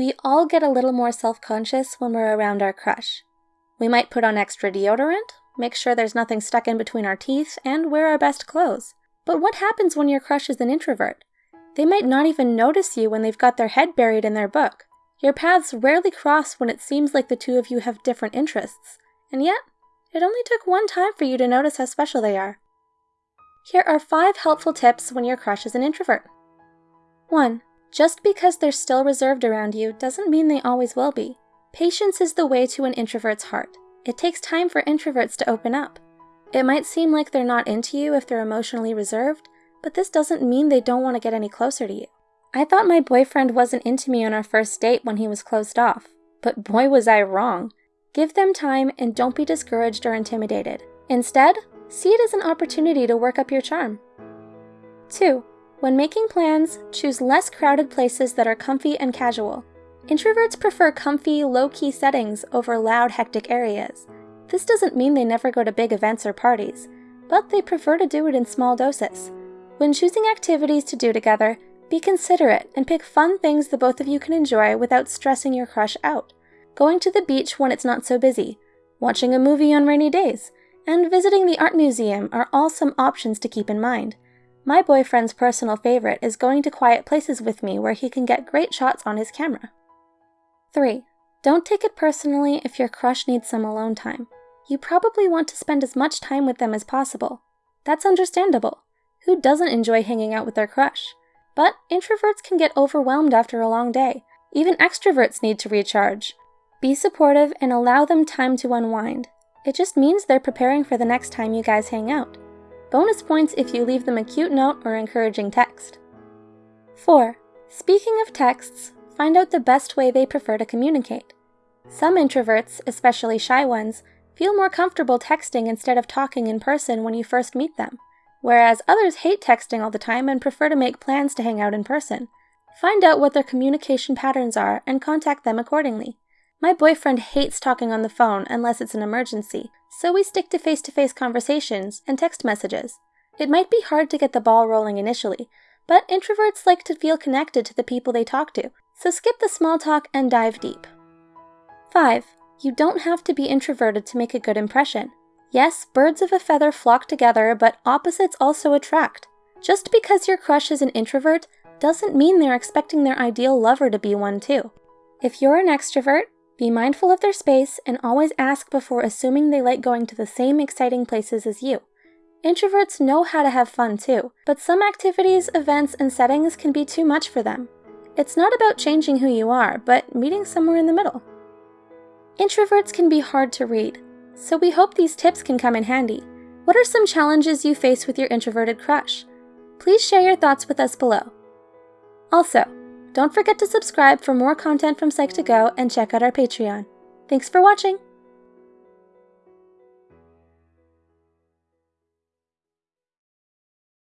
We all get a little more self-conscious when we're around our crush. We might put on extra deodorant, make sure there's nothing stuck in between our teeth, and wear our best clothes. But what happens when your crush is an introvert? They might not even notice you when they've got their head buried in their book. Your paths rarely cross when it seems like the two of you have different interests, and yet, it only took one time for you to notice how special they are. Here are five helpful tips when your crush is an introvert. 1. Just because they're still reserved around you doesn't mean they always will be. Patience is the way to an introvert's heart. It takes time for introverts to open up. It might seem like they're not into you if they're emotionally reserved, but this doesn't mean they don't want to get any closer to you. I thought my boyfriend wasn't into me on our first date when he was closed off, but boy was I wrong. Give them time and don't be discouraged or intimidated. Instead, see it as an opportunity to work up your charm. 2. When making plans, choose less crowded places that are comfy and casual. Introverts prefer comfy, low-key settings over loud, hectic areas. This doesn't mean they never go to big events or parties, but they prefer to do it in small doses. When choosing activities to do together, be considerate and pick fun things the both of you can enjoy without stressing your crush out. Going to the beach when it's not so busy, watching a movie on rainy days, and visiting the art museum are all some options to keep in mind. My boyfriend's personal favorite is going to quiet places with me where he can get great shots on his camera. 3. Don't take it personally if your crush needs some alone time. You probably want to spend as much time with them as possible. That's understandable. Who doesn't enjoy hanging out with their crush? But introverts can get overwhelmed after a long day. Even extroverts need to recharge. Be supportive and allow them time to unwind. It just means they're preparing for the next time you guys hang out. Bonus points if you leave them a cute note or encouraging text. 4. Speaking of texts, find out the best way they prefer to communicate. Some introverts, especially shy ones, feel more comfortable texting instead of talking in person when you first meet them, whereas others hate texting all the time and prefer to make plans to hang out in person. Find out what their communication patterns are and contact them accordingly. My boyfriend hates talking on the phone unless it's an emergency, so we stick to face to face conversations and text messages. It might be hard to get the ball rolling initially, but introverts like to feel connected to the people they talk to, so skip the small talk and dive deep. 5. You don't have to be introverted to make a good impression. Yes, birds of a feather flock together, but opposites also attract. Just because your crush is an introvert doesn't mean they're expecting their ideal lover to be one too. If you're an extrovert, be mindful of their space and always ask before assuming they like going to the same exciting places as you. Introverts know how to have fun too, but some activities, events, and settings can be too much for them. It's not about changing who you are, but meeting somewhere in the middle. Introverts can be hard to read, so we hope these tips can come in handy. What are some challenges you face with your introverted crush? Please share your thoughts with us below. Also, don't forget to subscribe for more content from Psych2Go and check out our Patreon. Thanks for watching!